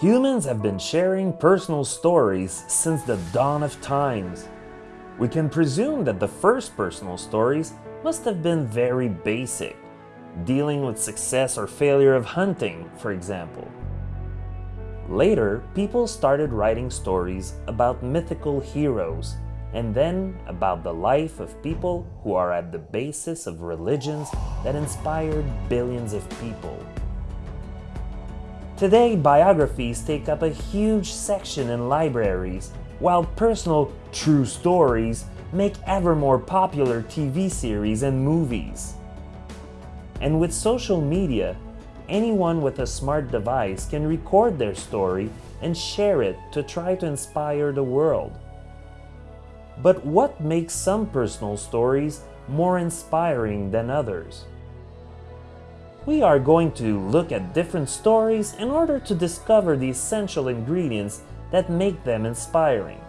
Humans have been sharing personal stories since the dawn of times. We can presume that the first personal stories must have been very basic, dealing with success or failure of hunting, for example. Later, people started writing stories about mythical heroes, and then about the life of people who are at the basis of religions that inspired billions of people. Today, biographies take up a huge section in libraries, while personal true stories make ever more popular TV series and movies. And with social media, anyone with a smart device can record their story and share it to try to inspire the world. But what makes some personal stories more inspiring than others? We are going to look at different stories in order to discover the essential ingredients that make them inspiring.